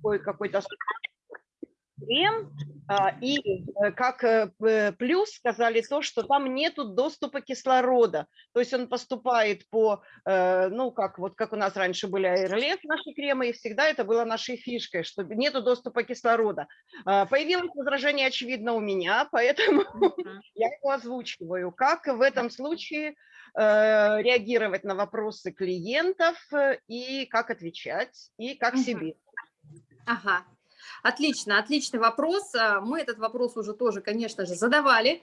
такой какой-то крем, а, и э, как э, плюс сказали то, что там нету доступа кислорода, то есть он поступает по, э, ну как вот как у нас раньше были аэрлев наши кремы, и всегда это было нашей фишкой, что нету доступа кислорода. А, появилось возражение, очевидно, у меня, поэтому я его озвучиваю. Как в этом случае реагировать на вопросы клиентов и как отвечать, и как себе. Ага, Отлично, отличный вопрос. А, мы этот вопрос уже тоже, конечно же, задавали,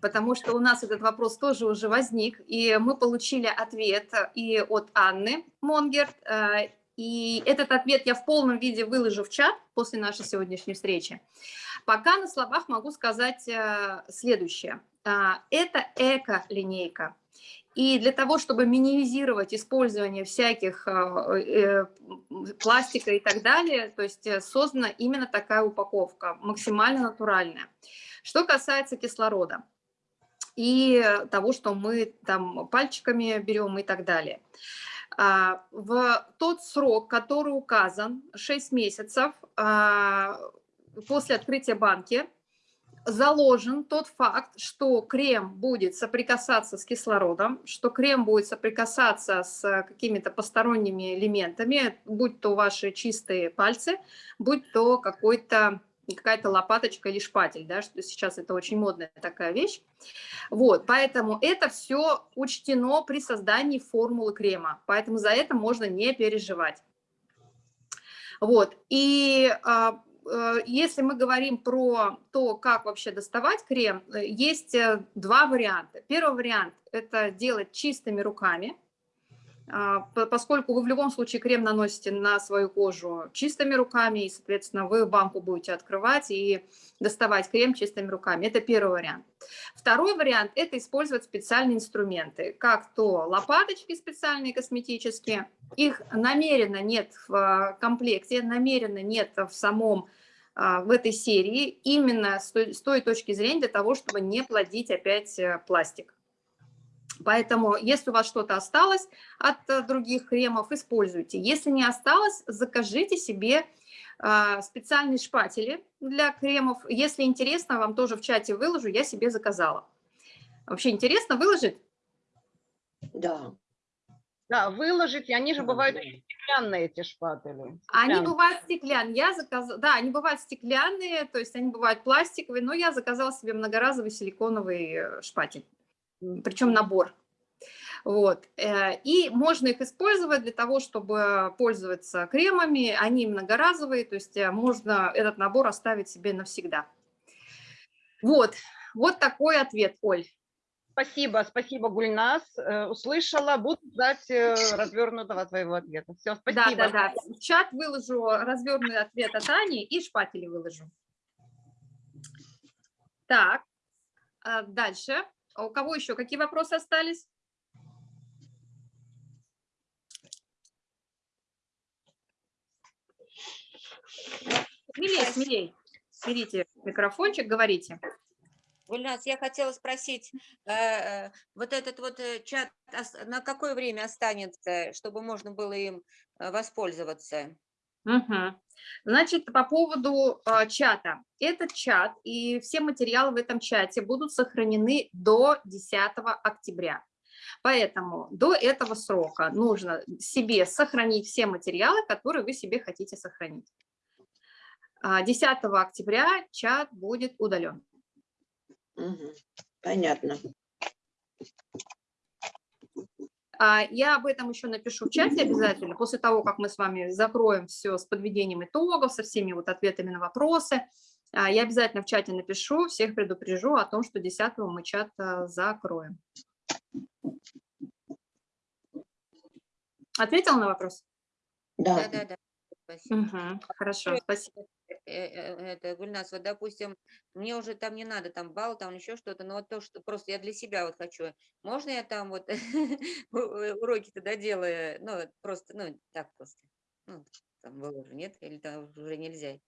потому что у нас этот вопрос тоже уже возник, и мы получили ответ и от Анны Монгерт, а, и этот ответ я в полном виде выложу в чат после нашей сегодняшней встречи. Пока на словах могу сказать а, следующее. Это эко-линейка. И для того, чтобы минимизировать использование всяких э, э, пластика и так далее, то есть э, создана именно такая упаковка, максимально натуральная. Что касается кислорода и того, что мы там пальчиками берем и так далее. А, в тот срок, который указан, 6 месяцев а, после открытия банки, заложен тот факт, что крем будет соприкасаться с кислородом, что крем будет соприкасаться с какими-то посторонними элементами, будь то ваши чистые пальцы, будь то какой-то какая-то лопаточка или шпатель, да, что сейчас это очень модная такая вещь. Вот, поэтому это все учтено при создании формулы крема, поэтому за это можно не переживать. Вот, и а, Э, если мы говорим про то, как вообще доставать крем, э, есть э, два варианта. Первый вариант – это делать чистыми руками, а, поскольку вы в любом случае крем наносите на свою кожу чистыми руками, и, соответственно, вы банку будете открывать и доставать крем чистыми руками. Это первый вариант. Второй вариант – это использовать специальные инструменты, как то лопаточки специальные косметические, их намеренно нет в комплекте, намеренно нет в самом а, в этой серии именно с той, с той точки зрения для того, чтобы не плодить опять э, пластик. Поэтому, если у вас что-то осталось от э, других кремов, используйте. Если не осталось, закажите себе а, специальные шпатели для кремов. Если интересно, вам тоже в чате выложу, я себе заказала. Вообще интересно выложить? Да. Да, выложить, и они же бывают стеклянные, эти шпатели. Они бывают стеклянные, я заказала, да, они бывают стеклянные, то есть они бывают пластиковые, но я заказала себе многоразовый силиконовый э, шпатель причем набор. Вот. Э, и можно их использовать для того, чтобы пользоваться кремами, они многоразовые, то есть э, можно этот набор оставить себе навсегда. Вот, вот такой ответ, Оль. Спасибо, спасибо, Гульнас. Э, услышала, буду ждать развернутого твоего ответа. Все, спасибо. Да, да, да. В чат выложу развернутый ответ от Ани и шпатели выложу. Так, дальше. А у кого еще какие вопросы остались? Смелей, смелей. Берите микрофончик, говорите. Гульнас, я хотела спросить, э, э, вот этот вот э, чат на какое время останется, чтобы можно было им воспользоваться? Угу. Значит, по поводу э, чата. Этот чат и все материалы в этом чате будут сохранены до 10 октября. Поэтому до этого срока нужно себе сохранить все материалы, которые вы себе хотите сохранить. 10 а, октября чат будет удален. Угу. Понятно. А, я об этом еще напишу в чате обязательно, после того, как мы с вами закроем все с подведением итогов, со всеми вот ответами на вопросы. А, я обязательно в чате напишу, всех предупрежу о том, что 10 мы чат а, закроем. Ответил на вопрос? Да, да, да. Спасибо. Угу, хорошо, спасибо. Э, э, это, Гульнас, вот, допустим, мне уже там не надо, там, бал, там еще что-то, но вот то, что просто я для себя вот хочу. Можно я там вот уроки тогда делаю, ну, просто, ну, так просто, ну, там выложу, нет? Или там уже нельзя?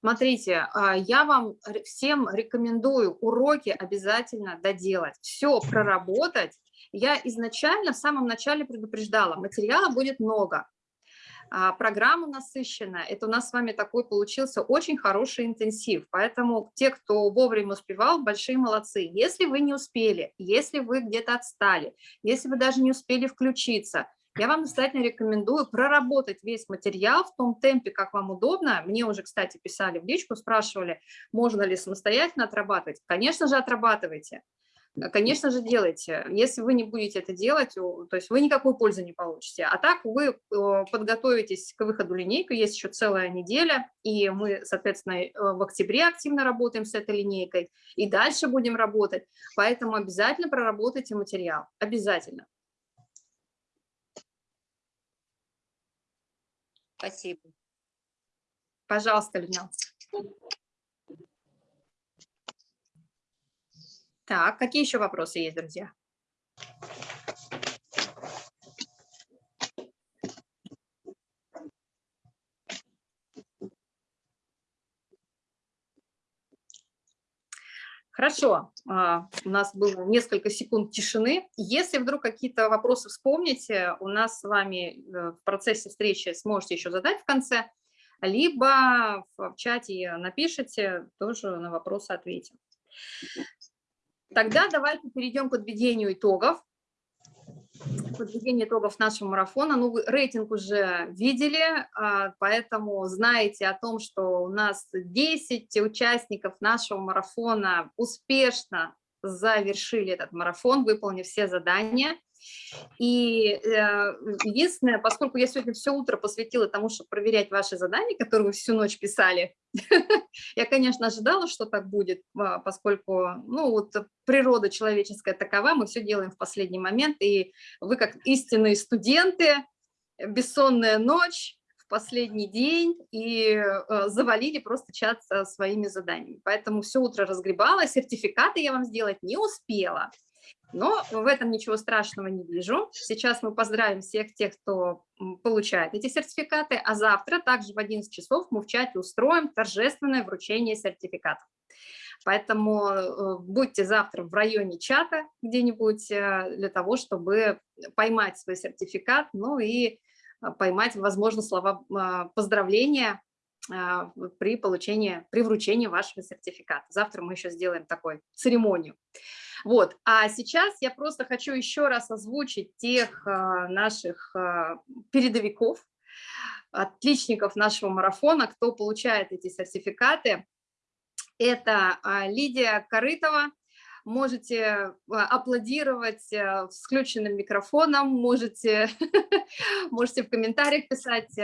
Смотрите, а, я вам всем рекомендую уроки обязательно доделать, все проработать. Я изначально в самом начале предупреждала, материала будет много, программа насыщенная. Это у нас с вами такой получился очень хороший интенсив. Поэтому те, кто вовремя успевал, большие молодцы. Если вы не успели, если вы где-то отстали, если вы даже не успели включиться, я вам настоятельно рекомендую проработать весь материал в том темпе, как вам удобно. Мне уже, кстати, писали в личку, спрашивали, можно ли самостоятельно отрабатывать. Конечно же, отрабатывайте. Конечно же, делайте. Если вы не будете это делать, то есть вы никакой пользы не получите. А так вы подготовитесь к выходу линейки, есть еще целая неделя, и мы, соответственно, э, в октябре активно работаем с этой линейкой, и дальше будем работать. Поэтому обязательно проработайте материал, обязательно. Спасибо. Пожалуйста, Людмила. Так, какие еще вопросы есть, друзья? Хорошо, а, у нас было несколько секунд тишины. Если вдруг какие-то вопросы вспомните, у нас с вами э, в процессе встречи сможете еще задать в конце, либо в чате напишите, тоже на вопросы ответим. Тогда давайте перейдем к подведению итогов. Подведение итогов нашего марафона. Ну, вы рейтинг уже видели, а, поэтому знаете о том, что у нас 10 участников нашего марафона успешно завершили этот марафон, выполнив все задания. И э, единственное, поскольку я сегодня все утро посвятила тому, чтобы проверять ваши задания, которые вы всю ночь писали, я, конечно, ожидала, что так будет, а, поскольку ну, вот природа человеческая такова, мы все делаем в последний момент, и вы как истинные студенты, бессонная ночь, последний день и э, завалили просто чат со своими заданиями. Поэтому все утро разгребала, сертификаты я вам сделать не успела. Но в этом ничего страшного не вижу. Сейчас мы поздравим всех тех, кто получает эти сертификаты, а завтра также в 11 часов мы в чате устроим торжественное вручение сертификатов. Поэтому э, будьте завтра в районе чата где-нибудь э, для того, чтобы поймать свой сертификат, ну и э, поймать, возможно, слова поздравления при получении, при вручении вашего сертификата. Завтра мы еще сделаем такой церемонию. Вот. А сейчас я просто хочу еще раз озвучить тех а, наших а, передовиков, отличников нашего марафона, кто получает эти сертификаты. Это а, Лидия Корытова, можете аплодировать с включенным микрофоном, можете, можете в комментариях писать,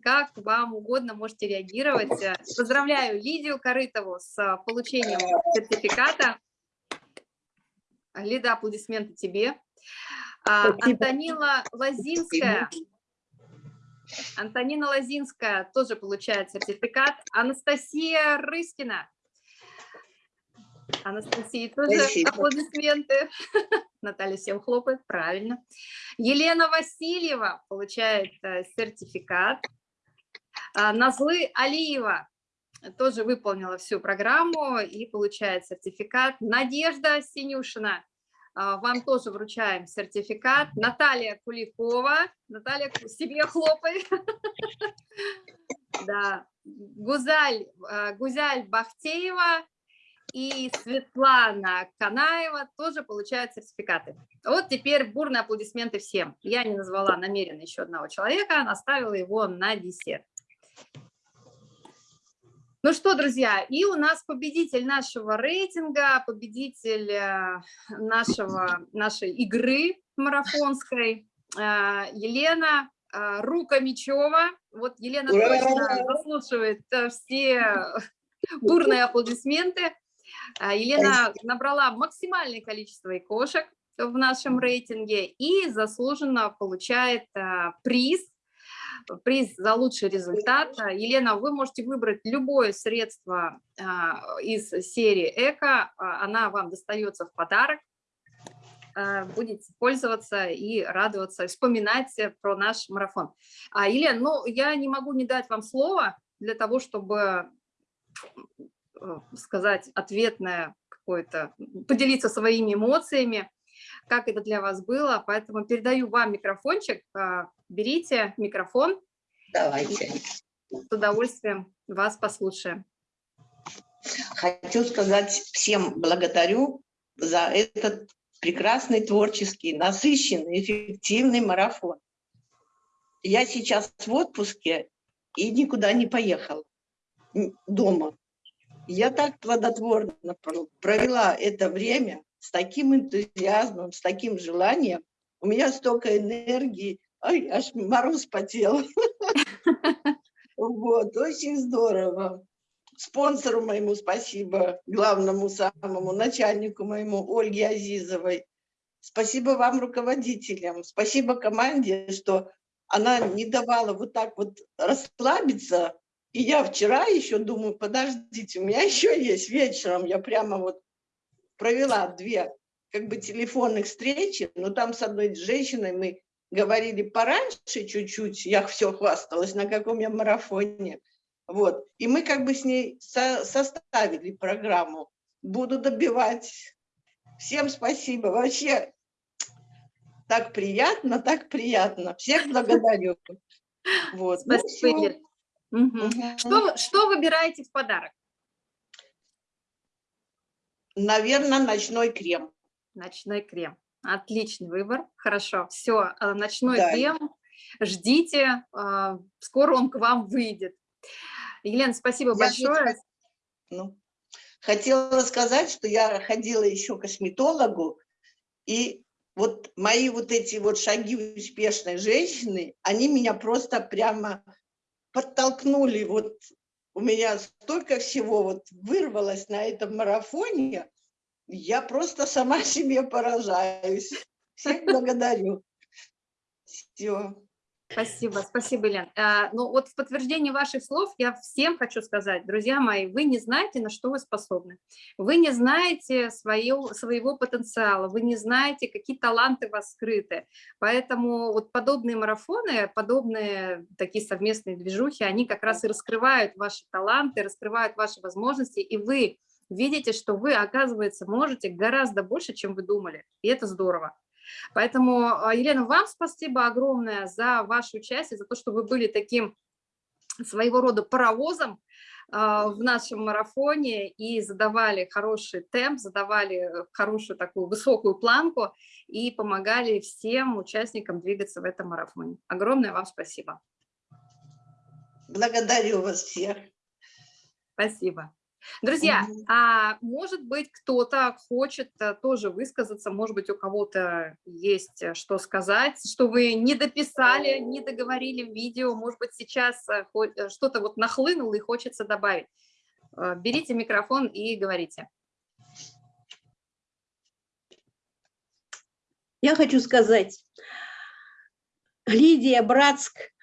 как вам угодно, можете реагировать. Поздравляю Лидию Корытову с получением сертификата. Лида, аплодисменты тебе. А, Антонина Лозинская. Антонина Лозинская тоже получает сертификат. Анастасия Рыскина. Анастасии тоже Спасибо. аплодисменты. Наталья всем хлопает, правильно. Елена Васильева получает э, сертификат. А, Назлы Алиева тоже выполнила всю программу и получает сертификат. Надежда Синюшина, а, вам тоже вручаем сертификат. Наталья Куликова, Наталья, себе хлопай. Да, Гузаль, а, Гузаль Бахтеева и Светлана Канаева тоже получают сертификаты. Вот теперь бурные аплодисменты всем. Я не назвала намеренно еще одного человека, оставила его на десерт. Ну что, друзья, и у нас победитель нашего рейтинга, победитель э, нашего, нашей игры марафонской, э, Елена э, Рукомичева. Вот Елена точно заслушивает все бурные аплодисменты. Елена набрала максимальное количество икошек в нашем рейтинге и заслуженно получает приз приз за лучший результат. Елена, вы можете выбрать любое средство а, из серии «Эко», а, она вам достается в подарок. А, будете пользоваться и радоваться, вспоминать про наш марафон. Елена, ну, я не могу не дать вам слово для того, чтобы э, сказать ответное какое-то, поделиться своими эмоциями как это для вас было. Поэтому передаю вам микрофончик, берите микрофон Давайте. С удовольствием вас послушаем. Хочу сказать всем благодарю за этот прекрасный творческий, насыщенный, эффективный марафон. Я сейчас в отпуске и никуда не поехала дома. Я так плодотворно провела это время с таким энтузиазмом, с таким желанием. У меня столько энергии, ай, аж мороз потел. Вот, очень здорово. Спонсору моему спасибо, главному самому начальнику моему Ольге Азизовой. Спасибо вам, руководителям. Спасибо команде, что она не давала вот так вот расслабиться. И я вчера еще думаю, подождите, у меня еще есть вечером. Я прямо вот провела две как бы телефонных встречи, но там с одной женщиной мы говорили пораньше чуть-чуть, я все хвасталась, на каком я марафоне. Вот. И мы как бы с ней со составили программу. Буду добивать. Всем спасибо. Вообще так приятно, так приятно. Всех благодарю. Вот. Ну спасибо. Ну, угу. Угу. Что, что выбираете в подарок? Наверное, ночной крем. Ночной крем. Отличный выбор. Хорошо. Все, э, ночной да. крем. Ждите, э, скоро он к вам выйдет. Елена, спасибо я большое. Ну, хотела сказать, что я ходила еще к косметологу, и вот мои вот эти вот шаги успешной женщины, они меня просто прямо подтолкнули. Вот у меня столько всего вот вырвалось на этом марафоне, я просто сама себе поражаюсь. Всех благодарю. Все. Спасибо, спасибо, Лен. А, ну вот в подтверждение ваших слов я всем хочу сказать, друзья мои, вы не знаете, на что вы способны. Вы не знаете свое, своего потенциала, вы не знаете, какие таланты у вас скрыты. Поэтому вот подобные марафоны, подобные такие совместные движухи, они как раз и раскрывают ваши таланты, раскрывают ваши возможности, и вы видите, что вы, оказывается, можете гораздо больше, чем вы думали. И это здорово. Поэтому, а, Елена, вам спасибо огромное за ваше участие, за то, что вы были таким своего рода паровозом а, в нашем марафоне и задавали хороший темп, задавали хорошую такую высокую планку и помогали всем участникам двигаться в этом марафоне. Огромное вам спасибо. Благодарю вас всех. Спасибо. Друзья, а может быть, кто-то хочет э, тоже высказаться, может быть, у кого-то есть э, что сказать, что вы не дописали, не договорили в видео, может быть, сейчас э, что-то вот нахлынуло и хочется добавить. Берите микрофон и говорите. Я хочу сказать, Лидия Братск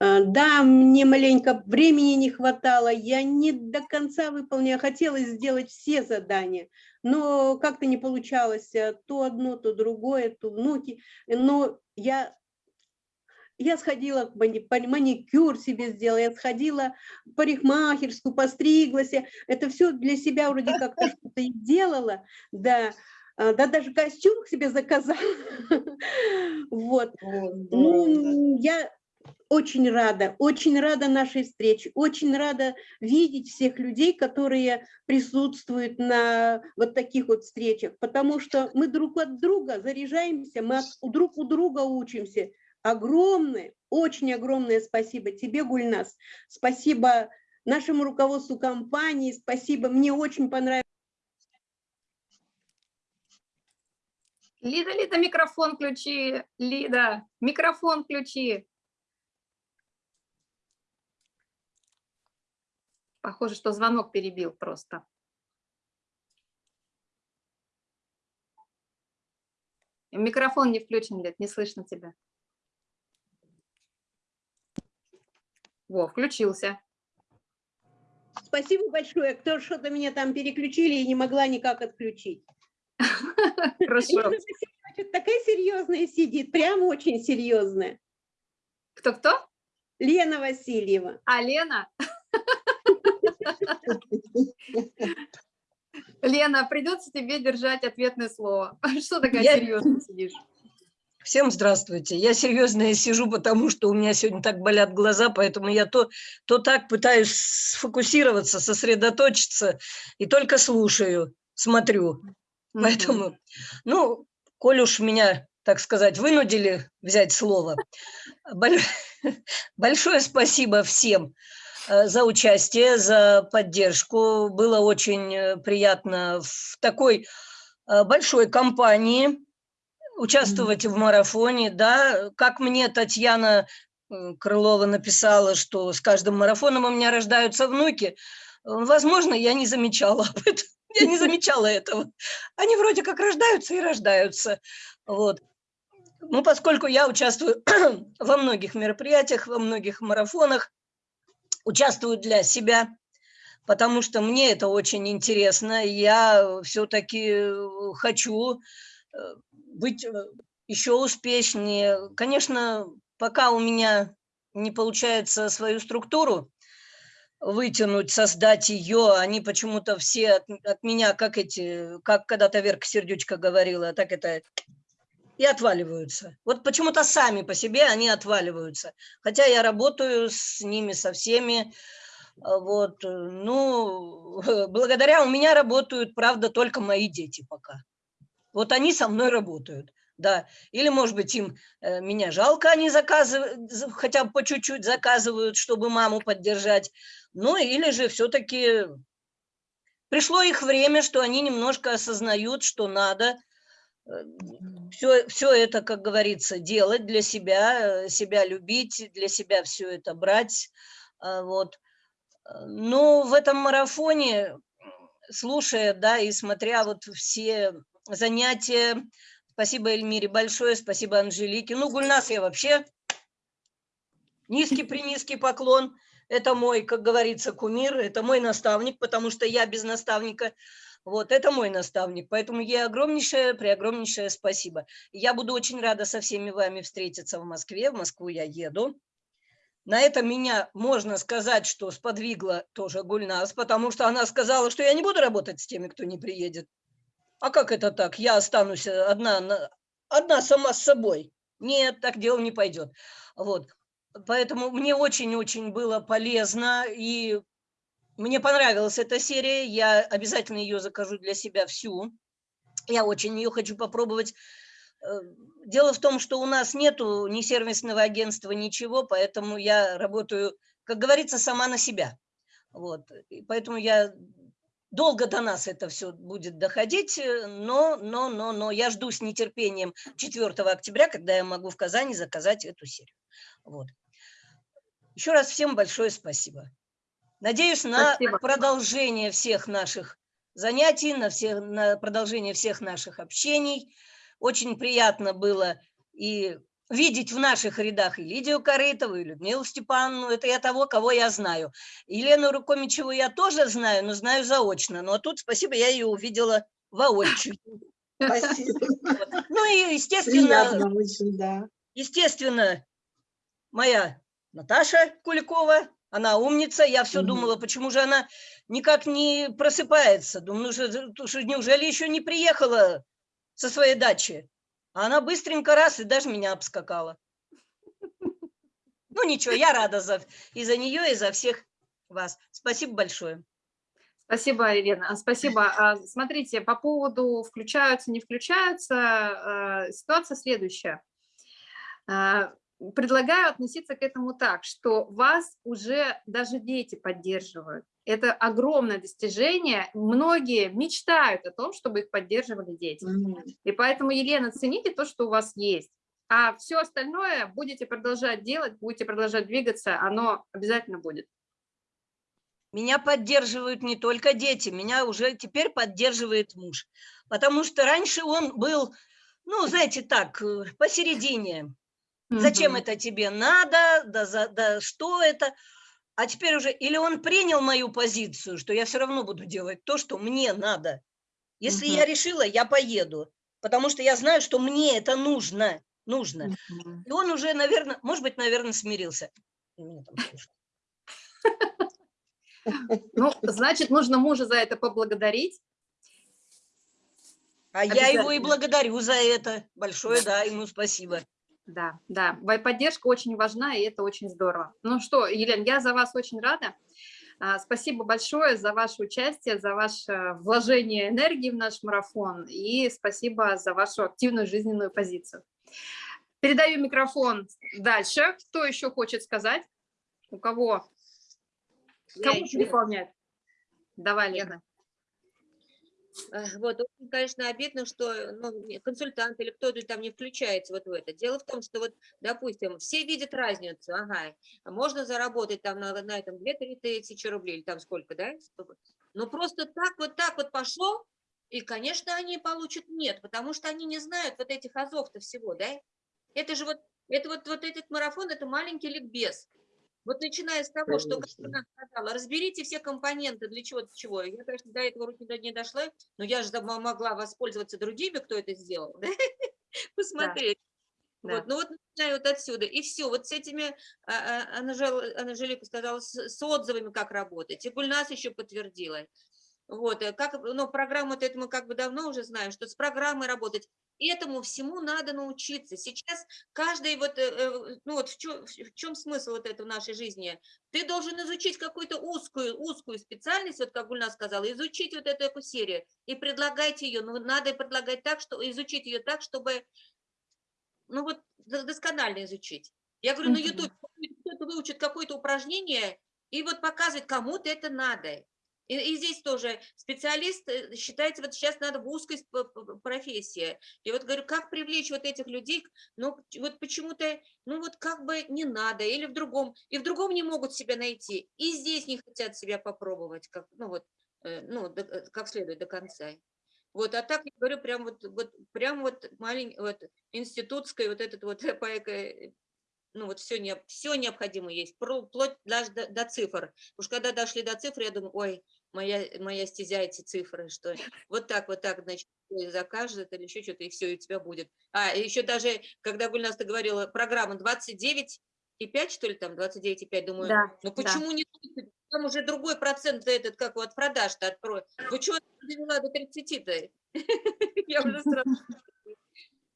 да, мне маленько времени не хватало, я не до конца выполняла, хотелось сделать все задания, но как-то не получалось, э, то одно, то другое, то внуки, но я я сходила, маникюр себе сделала, я сходила в парикмахерскую, постриглась. Это все для себя вроде как-то что-то делала, да. А, да, даже костюм себе заказала. Вот. Ну, я очень рада, очень рада нашей встрече, очень рада видеть всех людей, которые присутствуют на вот таких вот встречах, потому что мы друг от друга заряжаемся, мы друг у друга учимся. Огромное, очень огромное спасибо тебе, Гульнас, спасибо нашему руководству компании, спасибо, мне очень понравилось. Лида, Лида, микрофон включи, Лида, микрофон включи. Похоже, что звонок перебил просто. Микрофон не включен, Лет, не слышно тебя. Во, включился. Спасибо большое. Кто что-то меня там переключили и не могла никак отключить. Хорошо. Такая серьезная сидит, прям очень серьезная. Кто-кто? Лена Васильева. А, Лена? Лена, придется тебе держать ответное слово. Что такая я... серьезно сидишь? Всем здравствуйте. Я серьезно сижу, потому что у меня сегодня так болят глаза, поэтому я то, то так пытаюсь сфокусироваться, сосредоточиться и только слушаю, смотрю. Поэтому, ну, коль уж меня, так сказать, вынудили взять слово, большое спасибо всем за участие, за поддержку. Было очень э, приятно в такой э, большой компании участвовать в марафоне, да, как мне Татьяна Крылова написала, что с каждым марафоном у меня рождаются внуки, возможно, я не замечала об этом, я не замечала этого. Они вроде как рождаются и рождаются, вот. Ну, поскольку я участвую во многих мероприятиях, во многих марафонах, участвую для себя, потому что мне это очень интересно, я все-таки хочу э, быть э, еще успешнее. Конечно, пока у меня не получается свою структуру вытянуть, создать ее, они почему-то все от, от меня, как эти, как когда-то Верка Сердючка говорила, так это и отваливаются. Вот почему-то сами по себе они отваливаются. Хотя я работаю с ними, со всеми. А вот, э, ну, благодаря у меня работают, правда, только мои дети пока. Вот они со мной работают, да. Или, может быть, им э, меня жалко, они заказывают, хотя бы по чуть-чуть заказывают, чтобы маму поддержать. Ну, или же все-таки пришло их время, что они немножко осознают, что надо все, э, все это, как говорится, делать для себя, э, себя любить, для себя все это брать. А, вот. Но в этом марафоне, слушая, да, и смотря вот все занятия. Спасибо Эльмире большое, спасибо Анжелике. Ну, Гульнас я вообще низкий-принизкий поклон. Это мой, как говорится, кумир, это мой наставник, потому что я без наставника. Вот, это мой наставник, поэтому ей огромнейшее, преогромнейшее спасибо. Я буду очень рада со всеми вами встретиться в Москве, в Москву я еду. На это меня, можно сказать, что сподвигла тоже Гульнас, потому что она сказала, что я не буду работать с теми, кто не приедет. А как это так? Я останусь одна, одна сама с собой. Нет, так дело не пойдет. Вот. Поэтому мне очень-очень было полезно, и мне понравилась эта серия. Я обязательно ее закажу для себя всю. Я очень ее хочу попробовать. Э, дело в том, что у нас нету ни сервисного агентства, ничего, поэтому я работаю, как говорится, сама на себя. Вот. И поэтому я Долго до нас это все будет доходить, э, но, но, но, но я жду с нетерпением 4 октября, когда я могу в Казани заказать эту серию. Вот. Еще раз всем большое спасибо. Надеюсь на спасибо. продолжение всех наших занятий, на, всех, на продолжение всех наших общений. Очень приятно было и видеть в наших рядах и Лидию Корытову, и Людмилу Степановну, это я того, кого я знаю. Елену Рукомичеву я тоже знаю, но знаю заочно. Но тут, спасибо, я ее увидела воочию. Спасибо. Ну и, естественно, очень, да. естественно, моя Наташа Куликова, она умница, я все угу. думала, почему же она никак не просыпается. Думаю, ну, что неужели еще не приехала со своей дачи? А она быстренько раз и даже меня обскакала. Ну ничего, я рада за, и за нее, и за всех вас. Спасибо большое. Спасибо, Елена. Спасибо. А, смотрите, по поводу включаются, не включаются, а, ситуация следующая. Предлагаю относиться к этому так, что вас уже даже дети поддерживают. Это огромное достижение. Многие мечтают о том, чтобы их поддерживали дети. Mm -hmm. И поэтому, Елена, цените то, что у вас есть. А все остальное будете продолжать делать, будете продолжать двигаться, оно обязательно будет. Меня поддерживают не только дети, меня уже теперь поддерживает муж. Потому что раньше он был, ну, знаете, так, э, Зачем это тебе надо, да, за, да что это? А теперь уже, или он принял мою позицию, что я все равно буду делать то, что мне надо. Если угу. я решила, я поеду, потому что я знаю, что мне это нужно, нужно. Угу. И он уже, наверное, может быть, наверное, смирился. Ну, значит, нужно мужа за это поблагодарить. А я его и благодарю за это. Большое, да, ему спасибо. Да, да, поддержка очень важна, и это очень здорово. Ну что, Елена, я за вас очень рада. А, Спасибо большое за ваше участие, за ваше вложение энергии в наш марафон и спасибо за вашу активную жизненную позицию. Передаю микрофон дальше. Кто еще хочет сказать? У кого? Я Кому ещё- выполнять? Давай, Лена. Э, Вот, очень, конечно, обидно, что ну, не- консультант или кто-то там не включается вот в это. Дело в том, что вот, допустим, все видят разницу, ага, а можно заработать там на, на этом 2-3 тысячи рублей, или там сколько, да? Но просто так вот так вот пошло, и, конечно, они получат нет, потому что они не знают вот этих азов-то всего, да? Это же вот, это вот, вот этот марафон, это маленький ликбез. Вот начиная с того, что, как Конечно. она сказала, разберите все компоненты для чего-то чего. Я, конечно, до этого руки не дошла, но я же мо- могла воспользоваться другими, кто это сделал, да? посмотреть. Да. Вот, ну вот начинаю вот отсюда. И все, вот с этими, а, а, Анжел- Анжелика сказала, с, с отзывами как работать. И Гульнас еще подтвердила. Вот, э, как, ну, программу это мы как бы давно уже знаем, что с программой работать. Этому всему надо научиться. Сейчас каждый вот, э, э, ну вот в чем, в чем смысл вот этого нашей жизни? Ты должен изучить какую-то узкую, узкую специальность, вот как Гульна сказала, изучить вот эту серию и предлагать ее. Но надо предлагать так, что изучить ее так, чтобы ну вот до- досконально изучить. Я говорю, на. YouTube кто-то выучит какое-то упражнение и вот показывает, кому-то это надо. И, и здесь тоже специалист э, считается, вот сейчас надо в узкой профессии. И вот говорю, как привлечь вот этих людей, ну вот почему-то, ну вот как бы не надо, или в другом, и в другом не могут себя найти, и здесь не хотят себя попробовать, как, ну вот, э, ну, э, как следует до конца. Вот, а так я говорю, прям вот, вот, прям вот маленький, вот, институтская вот этот вот по ну вот все, не, все необходимо есть, вплоть даже до, до цифр. Уж когда дошли до цифр, я думаю, ой, моя, моя стезя эти цифры, что вот так, вот так, значит, закажет или еще что-то, и все, и у тебя будет. А, еще даже, когда Гульнас ты говорила, программа 29 и 5, что ли, там, 29 и 5, думаю, Да, ну да. почему не 30? Там уже другой процент этот, как вот продаж-то открой. Вы что довела до 30-то? Я уже сразу...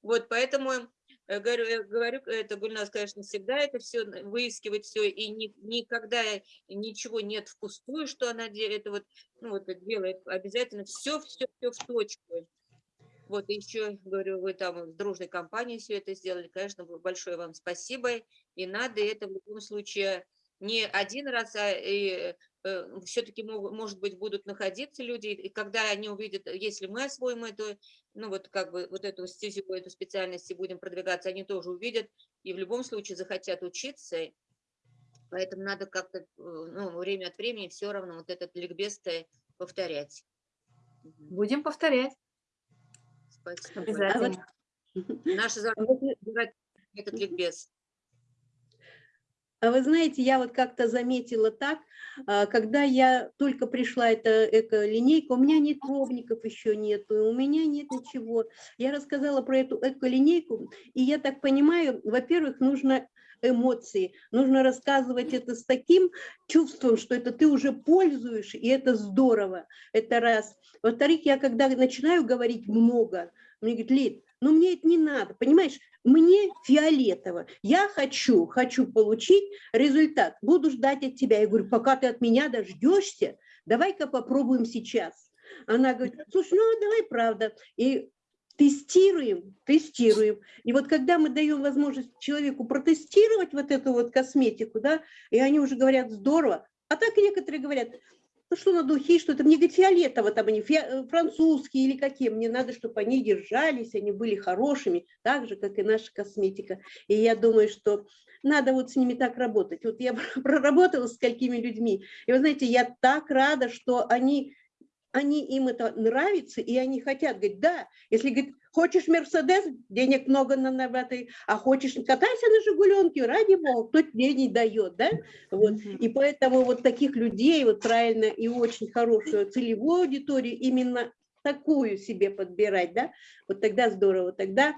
Вот, поэтому э, говорю, я говорю, это Гульнас, конечно, всегда это все выискивать все, и ни- никогда ничего нет впустую, что она делает, вот, ну, вот это делает обязательно все, все, все в точку. Вот, еще, говорю, вы там с дружной компанией все это сделали, конечно, большое вам спасибо, и надо это в любом случае не один раз, а все-таки, может быть, будут находиться люди, и когда они увидят, если мы освоим эту, ну вот как бы вот эту стезю, эту специальность и будем продвигаться, они тоже увидят и в любом случае захотят учиться, поэтому надо как-то, э, ну, время от времени все равно вот этот ликбез повторять. Будем повторять Спасибо. обязательно. Наша задача держать этот ликбез. А вы знаете, я вот как-то заметила так, а, когда я только пришла, эта эко-линейка, у меня нет пробников еще нету, у меня нет ничего. Я рассказала про эту эко-линейку, и я так понимаю, во-первых, нужно эмоции, нужно рассказывать это с таким чувством, что это ты уже пользуешь, и это здорово, это раз. Во-вторых, я когда начинаю говорить много, мне говорят, Лид, ну мне это не надо, понимаешь, мне фиолетово, я хочу, хочу получить результат, буду ждать от тебя. Я говорю, пока ты от меня дождешься, давай-ка попробуем сейчас. Она говорит, слушай, ну давай правда. И тестируем, тестируем. И вот когда мы даем возможность человеку протестировать вот эту вот косметику, да, и они уже говорят, здорово, а так некоторые говорят, ну что на духи, что-то, мне говорит, фиолетово, там они э, французские или какие, мне надо, чтобы они держались, они были хорошими, так же, как и наша косметика. И я думаю, что надо вот с ними так работать. Вот я проработала с сколькими людьми, и вы знаете, я так рада, что они, они им это нравится, и они хотят, говорить, да, если, говорит, хочешь Мерседес, денег много на, этой, а хочешь, катайся на Жигуленке, ради бога, кто тебе не дает, да, вот. И поэтому вот таких людей, вот правильно и очень хорошую целевую аудиторию, именно такую себе подбирать, да, вот тогда здорово, тогда,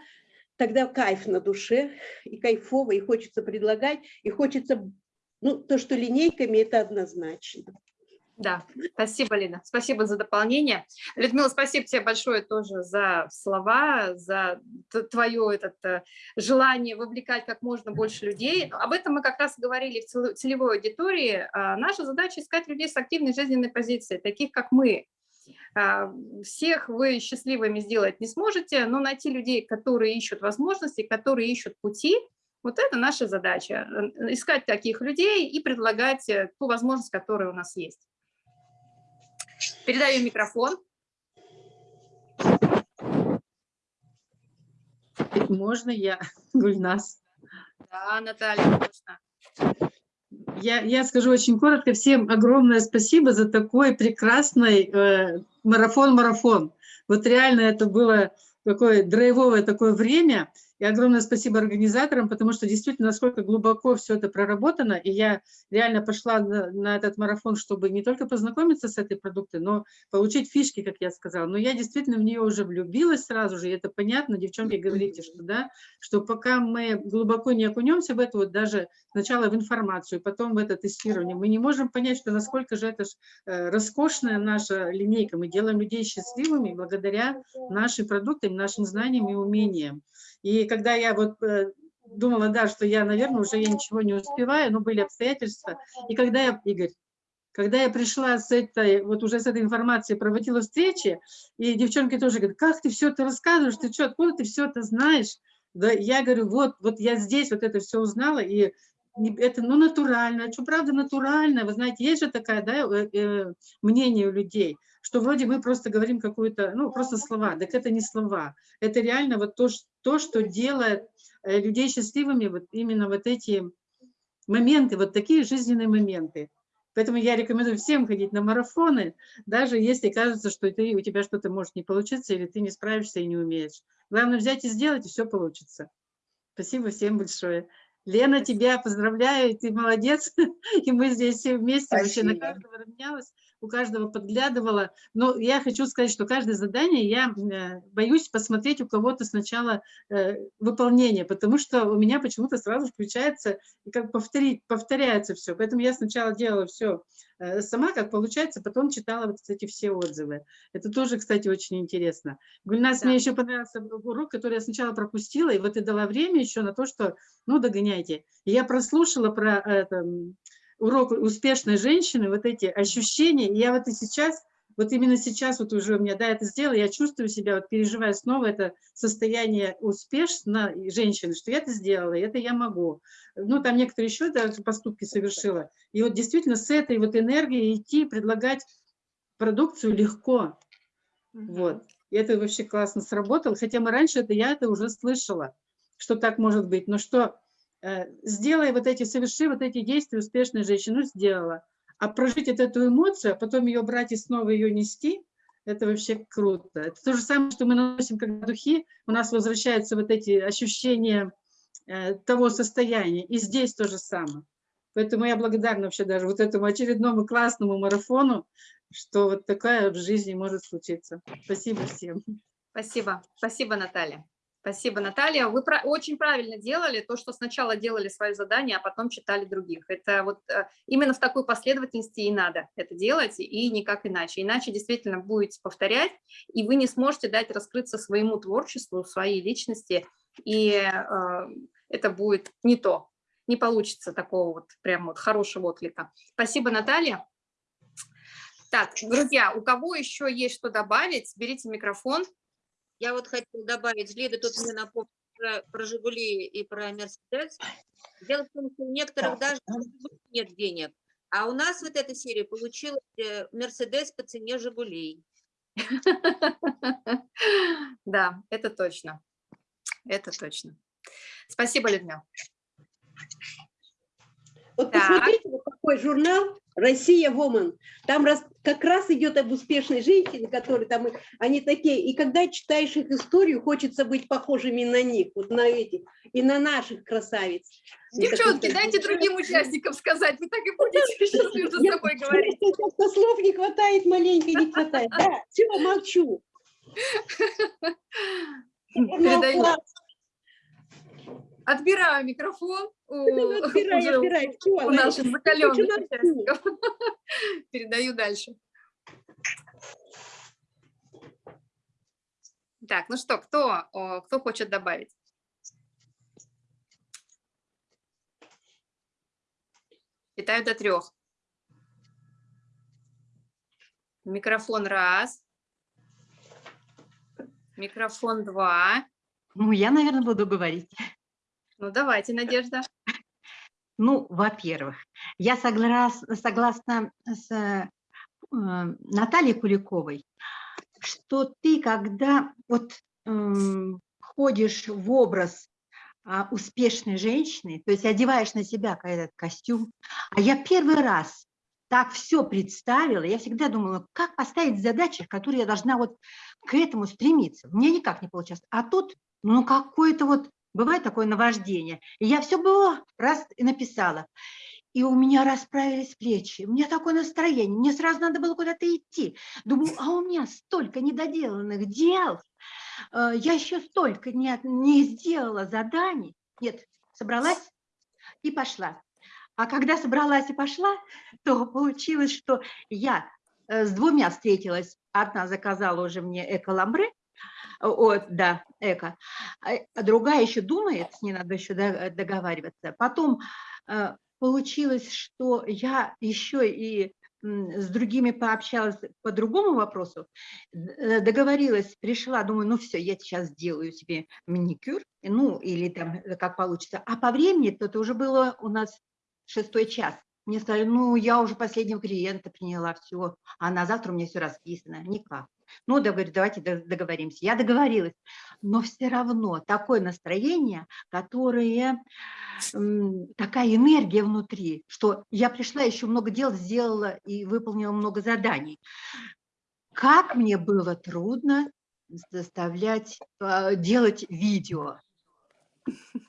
тогда кайф на душе, и кайфово, и хочется предлагать, и хочется, ну, то, что линейками, это однозначно. Да, спасибо, Лена, спасибо за дополнение. Людмила, спасибо тебе большое тоже за слова, за твое этот, э, желание вовлекать как можно больше людей. Об этом мы как раз говорили в целевой аудитории. А наша задача искать людей с активной жизненной позицией, таких как мы. А, всех вы счастливыми сделать не сможете, но найти людей, которые ищут возможности, которые ищут пути, вот это наша задача. Искать таких людей и предлагать э, ту возможность, которая у нас есть. Передаю микрофон. Можно я, Гульнас? Да, Наталья, можно. Я, я скажу очень коротко. Всем огромное спасибо за такой прекрасный э, марафон-марафон. Вот реально это было такое драйвовое такое время. И огромное спасибо организаторам, потому что действительно, насколько глубоко все это проработано, и я реально пошла на, на этот марафон, чтобы не только познакомиться с этой продукцией, но получить фишки, как я сказала. Но я действительно в нее уже влюбилась сразу же, и это понятно, девчонки, говорите, что да, что пока мы глубоко не окунемся в это, вот даже сначала в информацию, потом в это тестирование, мы не можем понять, что насколько же это ж, э, роскошная наша линейка. Мы делаем людей счастливыми благодаря нашим продуктам, нашим знаниям и умениям. И когда я вот э, думала, да, что я, наверное, уже я ничего не успеваю, но были обстоятельства. И когда я, Игорь, когда я пришла с этой, вот уже с этой информацией, проводила встречи, и девчонки тоже говорят, как ты все это рассказываешь, ты что, откуда ты все это знаешь? Да, я говорю, вот, вот я здесь вот это все узнала, и это, ну, натурально, а что правда натурально, вы знаете, есть же такое, да, э, э, мнение у людей, что вроде мы просто говорим какую-то, ну, просто слова, так это не слова, это реально вот то, то что делает э, людей счастливыми, вот именно вот эти моменты, вот такие жизненные моменты. Поэтому я рекомендую всем ходить на марафоны, даже если кажется, что ты, у тебя что-то может не получиться, или ты не справишься и не умеешь. Главное взять и сделать, и все получится. Спасибо всем большое. Лена, тебя поздравляю, ты молодец, и мы здесь все вместе, Спасибо. вообще на каждого равнялась у каждого подглядывала. Но я хочу сказать, что каждое задание я э, боюсь посмотреть у кого-то сначала э, выполнение, потому что у меня почему-то сразу включается и как повторить, повторяется все. Поэтому я сначала делала все э, сама, как получается, потом читала вот эти все отзывы. Это тоже, кстати, очень интересно. Гульнас, да. мне еще понравился урок, который я сначала пропустила, и вот и дала время еще на то, что, ну, догоняйте. И я прослушала про это, урок успешной женщины, вот эти ощущения, и я вот и сейчас, вот именно сейчас вот уже у меня, да, это сделала, я чувствую себя, вот переживая снова это состояние успешной женщины, что я это сделала, и это я могу. Ну, там некоторые еще да, поступки совершила. И вот действительно с этой вот энергией идти, предлагать продукцию легко. Вот. И это вообще классно сработало. Хотя мы раньше это, я это уже слышала, что так может быть. Но что сделай вот эти, соверши вот эти действия успешной женщины, ну, сделала. А прожить вот эту эмоцию, а потом ее брать и снова ее нести, это вообще круто. Это то же самое, что мы носим, когда духи, у нас возвращаются вот эти ощущения э, того состояния. И здесь то же самое. Поэтому я благодарна вообще даже вот этому очередному классному марафону, что вот такая в жизни может случиться. Спасибо всем. Спасибо. Спасибо, Наталья. Спасибо, Наталья. Вы про очень правильно делали то, что сначала делали свое задание, а потом читали других. Это вот э, именно в такой последовательности и надо это делать, и никак иначе. Иначе действительно будете повторять, и вы не сможете дать раскрыться своему творчеству, своей личности, и э, это будет не то. Не получится такого вот прям вот хорошего отклика. Спасибо, Наталья. Так, друзья, у кого еще есть что добавить, берите микрофон. Я вот хотела добавить, Лида тут мне напомнила про, про «Жигули» и про «Мерседес». Дело в том, что у некоторых даже нет денег. А у нас вот эта серия получилась э, «Мерседес» по цене «Жигулей». Да, это точно. Это точно. Спасибо, Людмила. Вот посмотрите, вот какой журнал «Россия Woman». Там раз, как раз идет об успешной женщине, которые там, они такие. И когда читаешь их историю, хочется быть похожими на них, вот на этих, и на наших красавиц. Девчонки, дайте другим участникам сказать, вы так и будете сейчас между собой говорить. Слов не хватает, маленько не хватает. Да, все, молчу. Отбираю микрофон Отбирай, отбирай. У наших закаленных участников. Передаю дальше. Так, ну что, кто, кто хочет добавить? Считаю до трех. Микрофон раз. Микрофон два. Ну, я, наверное, буду говорить. Ну, давайте, Надежда. Ну, во-первых, я соглас, согласна с э, Натальей Куликовой, что ты, когда вот м, ходишь в образ а, успешной женщины, то есть одеваешь на себя этот костюм, а я первый раз так все представила, я всегда думала, как поставить задачи, которые я должна вот к этому стремиться. Мне никак не получалось. А тут, ну, какое-то вот, бывает такое наваждение. И я все было раз и написала. И у меня расправились плечи, у меня такое настроение, мне сразу надо было куда-то идти. Думаю, а у меня столько недоделанных дел, э, я еще столько не, не сделала заданий. Нет, собралась и пошла. А когда собралась и пошла, то получилось, что я э, с двумя встретилась. Одна заказала уже мне эко-ламбре, вот, да, эко. А, а другая еще думает, с ней надо еще договариваться. Потом э, получилось, что я еще и с другими пообщалась по другому вопросу, э, договорилась, пришла, думаю, ну все, я сейчас сделаю себе маникюр, ну или там э, как получится. А по времени, то это уже было у нас шестой час. Мне сказали, ну я уже последнего клиента приняла, все, а на завтра у меня все расписано. Никак. Ну, говорю, давайте договоримся. Я договорилась, но все равно такое настроение, которое, такая энергия внутри, что я пришла, еще много дел сделала и выполнила много заданий. Как мне было трудно заставлять а, делать видео.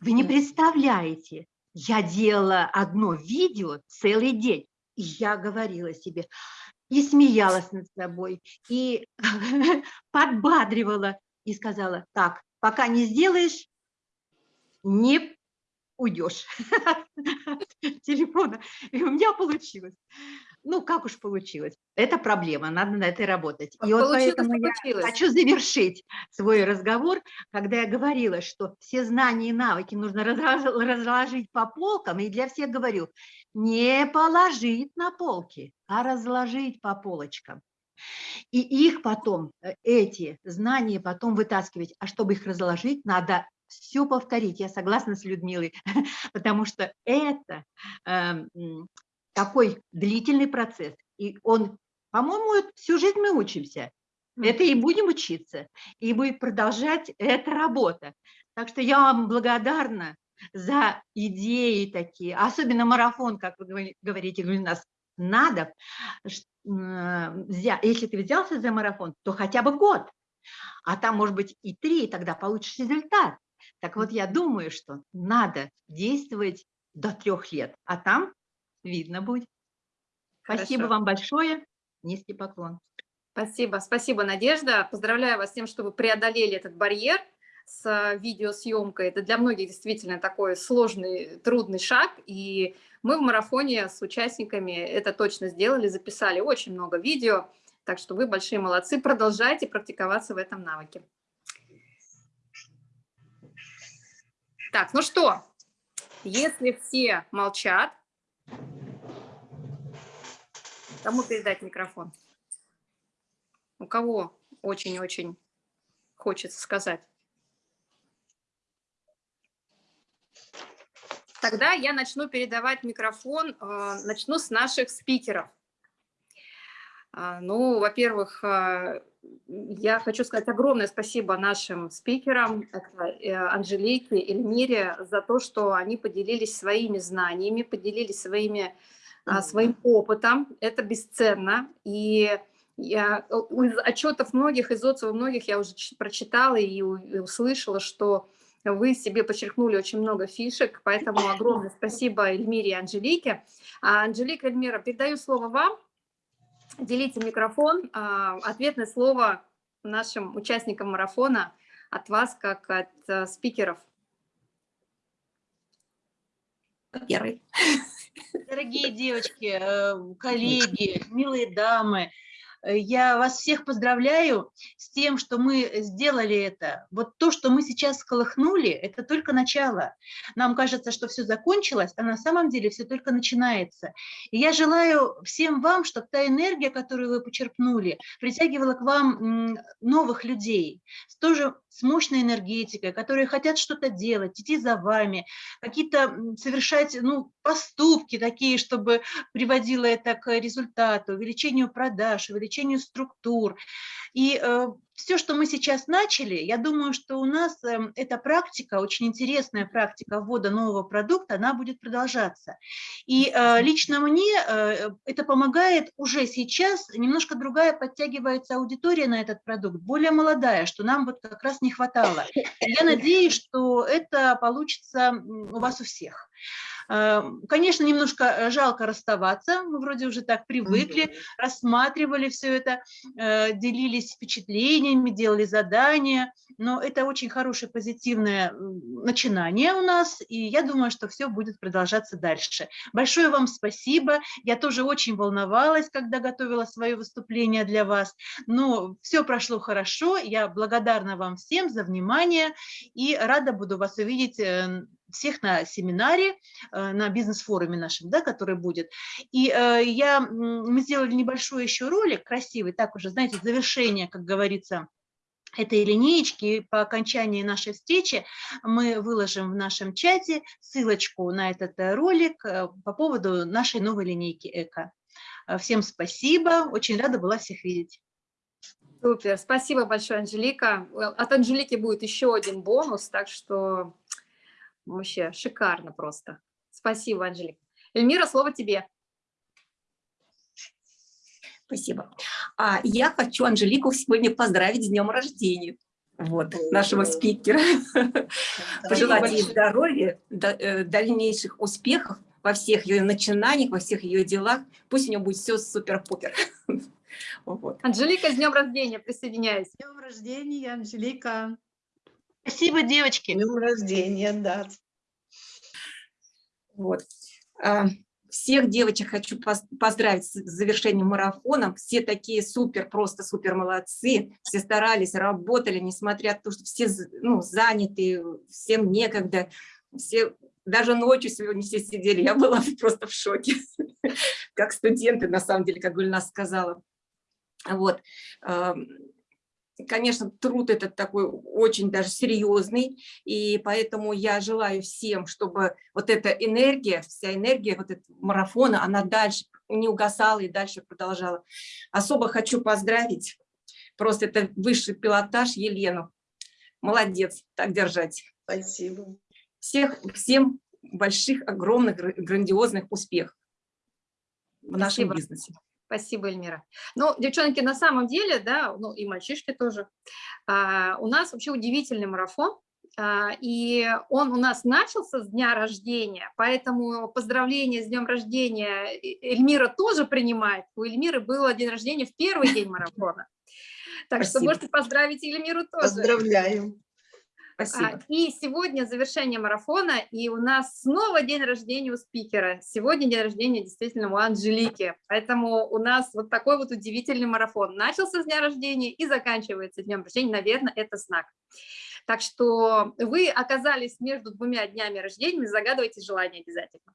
Вы не представляете, я делала одно видео целый день, и я говорила себе, и смеялась над собой, и подбадривала, и сказала, так, пока не сделаешь, не уйдешь телефона. И у меня получилось. Ну, как уж получилось. Это проблема, надо на этой работать. И вот поэтому получилось. я хочу завершить свой разговор, когда я говорила, что все знания и навыки нужно разложить по полкам, и для всех говорю, не положить на полки, а разложить по полочкам. И их потом, э, эти знания потом вытаскивать. А чтобы их разложить, надо все повторить. Я согласна с Людмилой, потому что это э, такой длительный процесс. И он, по-моему, всю жизнь мы учимся. Это и будем учиться, и будет продолжать эта работа. Так что я вам благодарна за идеи такие, особенно марафон, как вы говорите, у нас надо, если ты взялся за марафон, то хотя бы год, а там может быть и три, и тогда получишь результат. Так вот, я думаю, что надо действовать до трех лет, а там видно будет. Хорошо. Спасибо вам большое, низкий поклон. Спасибо, спасибо, Надежда. Поздравляю вас с тем, что вы преодолели этот барьер с видеосъемкой. Это для многих действительно такой сложный, трудный шаг. И мы в марафоне с участниками это точно сделали, записали очень много видео. Так что вы большие молодцы. Продолжайте практиковаться в этом навыке. Так, ну что, если все молчат, кому передать микрофон? У кого очень-очень хочется сказать? Тогда я начну передавать микрофон, э, начну с наших спикеров. А, ну, во-первых, э, я хочу сказать огромное спасибо нашим спикерам, э, Анжелике, Эльмире, за то, что они поделились своими знаниями, поделились своими, своим опытом. Это бесценно. И я, из отчетов многих, из отзывов многих я уже прочитала и услышала, что вы себе подчеркнули очень много фишек, поэтому огромное спасибо Эльмире и Анжелике. А, Анжелика, Эльмира, передаю слово вам. Делите микрофон. А, ответное слово нашим участникам марафона от вас, как от э, спикеров. первый. Дорогие девочки, э, коллеги, милые дамы, э, я вас всех поздравляю с тем, что мы сделали это. Вот то, что мы сейчас сколыхнули, это только начало. Нам кажется, что все закончилось, а на самом деле все только начинается. И я желаю всем вам, чтобы та энергия, которую вы почерпнули, притягивала к вам новых людей, тоже с мощной энергетикой, которые хотят что-то делать, идти за вами, какие-то совершать ну, поступки такие, чтобы приводило это к результату, увеличению продаж, увеличению структур. И все, что мы сейчас начали, я думаю, что у нас эм, эта практика, очень интересная практика ввода нового продукта, она будет продолжаться. И э, лично мне э, это помогает уже сейчас, немножко другая подтягивается аудитория на этот продукт, более молодая, что нам вот как раз не хватало. Я надеюсь, что это получится у вас у всех. Э, Конечно, немножко э, жалко расставаться, мы вроде уже так привыкли, рассматривали все это, э, делились впечатлениями, делали задания, но это очень хорошее позитивное начинание у нас, и я думаю, что все будет продолжаться дальше. Большое вам спасибо, я тоже очень волновалась, когда готовила свое выступление для вас, но все прошло хорошо, я благодарна вам всем за внимание и рада буду вас увидеть э, всех на семинаре, э, на бизнес-форуме нашем, да, который будет. И э, я, мы сделали небольшой еще ролик, красивый, так уже, знаете, завершение, как говорится, этой линеечки. По окончании нашей встречи мы выложим в нашем чате ссылочку на этот э, ролик по поводу нашей новой линейки ЭКО. Всем спасибо, очень рада была всех видеть. Супер, спасибо большое, Анжелика. От Анжелики будет еще один бонус, так что вообще шикарно просто. Спасибо, Анжелика. Эльмира, слово тебе. Спасибо. А я хочу Анжелику сегодня поздравить с днем рождения. Вот, нашего спикера. Пожелать ей здоровья, э, дальнейших успехов во всех ее начинаниях, во всех ее делах. Пусть у нее будет все супер-пупер. Вот. Анжелика, с днем рождения, присоединяюсь. С днем рождения, Анжелика. Спасибо, девочки. Днем рождения, да. Вот. А, Всех девочек хочу поз- поздравить с завершением марафона. Все такие супер, просто супер молодцы. Все старались, работали, несмотря на то, что все ну, заняты, всем некогда. Все, даже ночью сегодня все сидели. Я была просто в шоке. Как студенты, на самом деле, как Гульнас сказала. Вот. Конечно, труд этот такой очень даже серьезный, и поэтому я желаю всем, чтобы вот эта энергия, вся энергия вот этого марафона, она дальше не угасала и дальше продолжала. Особо хочу поздравить, просто это высший пилотаж Елену. Молодец, так держать. Спасибо. Всех, всем больших, огромных, гра- грандиозных успехов в нашем Спасибо. бизнесе. Спасибо, Эльмира. Ну, девчонки, на самом деле, да, ну и мальчишки тоже, а, у нас вообще удивительный марафон, а, и он у нас начался с дня рождения, поэтому поздравления с днем рождения Эльмира тоже принимает. У Эльмиры был день рождения в первый день марафона. Так что Спасибо. можете поздравить Эльмиру тоже. Поздравляю. А, Спасибо. И сегодня завершение марафона, и у нас снова день рождения у спикера. Сегодня день рождения действительно у Анжелики, поэтому у нас вот такой вот удивительный марафон. Начался с дня рождения и заканчивается днем рождения, наверное, это знак. Так что вы оказались между двумя днями рождения, загадывайте желание обязательно.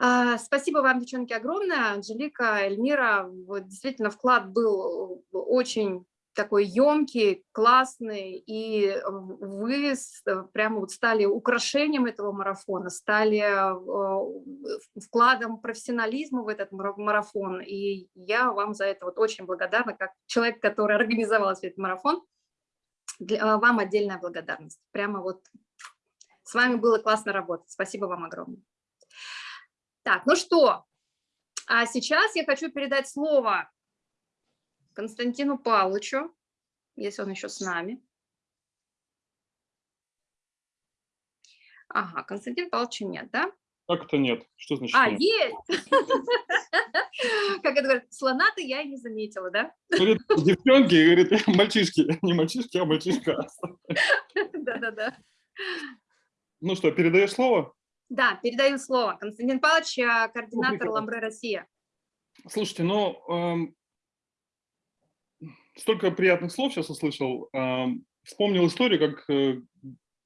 А, Спасибо вам, девчонки, огромное. Анжелика, Эльмира, вот действительно вклад был очень такой емкий, классный, и вы с- прямо вот стали украшением этого марафона, стали э, вкладом профессионализма в этот мара- марафон, и я вам за это вот очень благодарна, как человек, который организовал этот марафон, вам отдельная благодарность. Прямо вот с вами было классно работать. Спасибо вам огромное. Так, ну что, а сейчас я хочу передать слово Константину Павловичу, если он еще с нами. Ага, Константин Павловича нет, да? Как это нет? Что значит А, нет? есть! Как это говорят, слона-то я и не заметила, да? Говорит, девчонки, говорит, мальчишки. Не мальчишки, а мальчишка. Да-да-да. Ну что, передаешь слово? Да, передаю слово. Константин Павлович, а, координатор. Ламбре Россия. Слушайте, ну, эм, столько приятных слов сейчас услышал. Вспомнил историю, как э,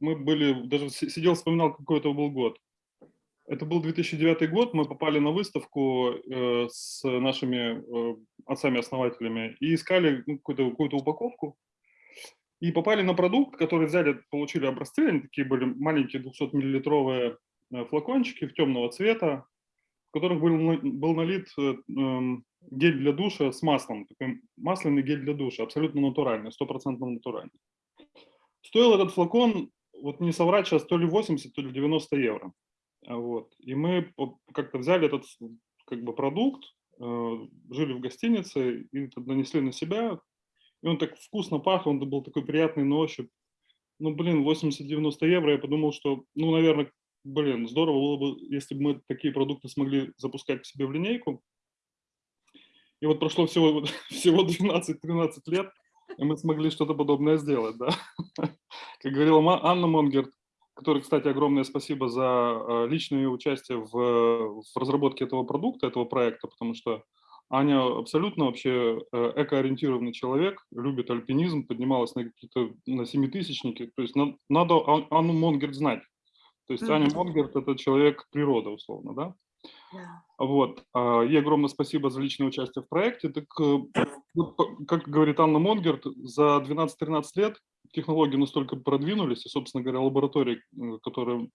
мы были, даже си- сидел, вспоминал, какой это был год. Это был 2009 год, мы попали на выставку э, с нашими э, отцами-основателями и искали ну, какую-то какую упаковку. И попали на продукт, который взяли, получили образцы, они такие были маленькие 200-миллилитровые э, флакончики в темного цвета, в которых был, был налит гель для душа с маслом, такой масляный гель для душа, абсолютно натуральный, стопроцентно натуральный. Стоил этот флакон, вот не соврать сейчас, то ли 80, то ли 90 евро. А Вот. И мы как-то взяли этот как бы продукт, э, жили в гостинице и нанесли на себя. И он так вкусно пах, он был такой приятный на ощупь. Ну, блин, 80-90 евро, я подумал, что, ну, наверное, блин, здорово было бы, если бы мы такие продукты смогли запускать к себе в линейку. И вот прошло всего, всего 12-13 лет, и мы смогли что-то подобное сделать, да. Как говорила Анна Монгерт, которой, кстати, огромное спасибо за э, личное участие в, в разработке этого продукта, этого проекта, потому что Аня абсолютно вообще э, экоориентированный человек, любит альпинизм, поднималась на какие-то на семитысячники. То есть на- надо Ан- Анну Монгерт знать. То есть Аня. Монгерт – это человек природа, условно, да? Вот. а, Ей огромное спасибо за личное участие в проекте. Так, э, как говорит Анна Монгерт, за 12-13 лет технологии настолько продвинулись, и, собственно говоря, лаборатории, э, которые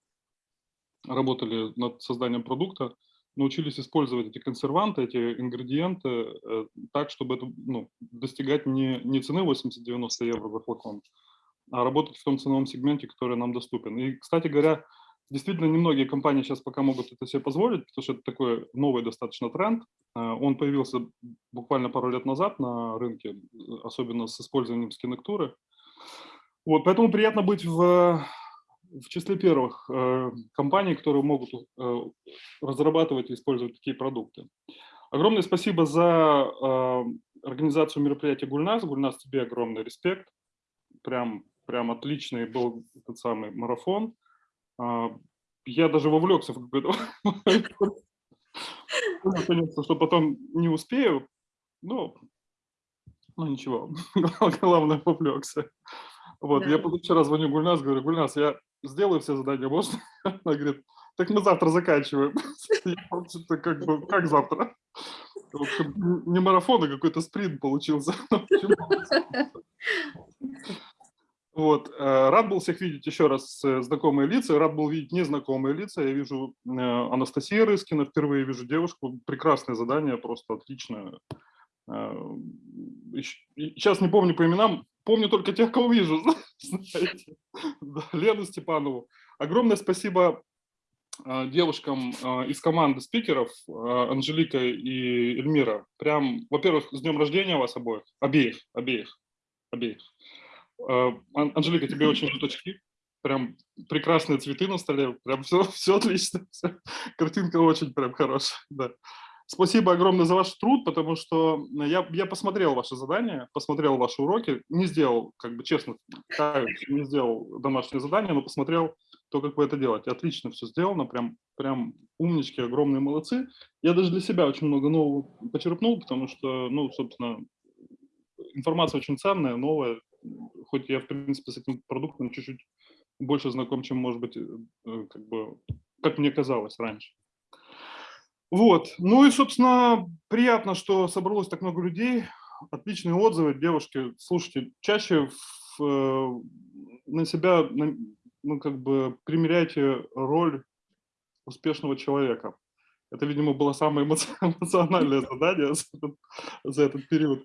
работали над созданием продукта, научились использовать эти консерванты, эти ингредиенты э, так, чтобы это, ну, достигать не, не цены 80-90 евро за флакон, а работать в том ценовом сегменте, который нам доступен. И, кстати говоря, действительно немногие компании сейчас пока могут это себе позволить, потому что это такой новый достаточно тренд. Э, Он появился буквально пару лет назад на рынке, особенно с использованием скинектуры. Вот, поэтому приятно быть в, в числе первых э, компаний, которые могут э, разрабатывать и использовать такие продукты. Огромное спасибо за э, организацию мероприятия Гульнас. Гульнас, тебе огромный респект. Прям, прям отличный был этот самый марафон. А, Я даже вовлекся в. Понял, конечно, что потом не успею. Ну, ну ничего, главное вовлекся. Вот, я Да. позавчера звоню Гульнас, говорю, Гульнас, я сделаю все задания, можно? Она говорит, так мы завтра заканчиваем. Я как бы, как завтра? В общем, не марафон, а какой-то спринт получился. Вот, э, рад был всех видеть еще раз э, знакомые лица, рад был видеть незнакомые лица. Я вижу э, Анастасия Рыскина, впервые вижу девушку, прекрасное задание, просто отличное. Сейчас не помню по именам, помню только тех, кого вижу, Лену Степанову. Огромное спасибо девушкам из команды спикеров, Анжелика и Эльмира. Прям, во-первых, с днем рождения вас обоих, обеих, обеих, обеих. Э, Ан- Анжелика, тебе очень идут очки. Прям прекрасные цветы на столе. Прям все, все отлично. всё. Картинка очень прям хорошая. Да. Спасибо огромное за ваш труд, потому что я, я посмотрел ваши задания, посмотрел ваши уроки, не сделал, как бы честно, не сделал домашнее задание, но посмотрел то, как вы это делаете. Отлично все сделано, прям, прям умнички, огромные молодцы. Я даже для себя очень много нового почерпнул, потому что, ну, собственно, информация очень ценная, новая, хоть я, в принципе, с этим продуктом чуть-чуть больше знаком, чем, может быть, э, как бы, как мне казалось раньше. Вот, ну и, собственно, приятно, что собралось так много людей, отличные отзывы, девушки, слушайте, чаще в, э, на себя, на- ну, как бы, примеряйте роль успешного человека. Это, видимо, было самое эмоци- эмоциональное задание за этот, за этот период.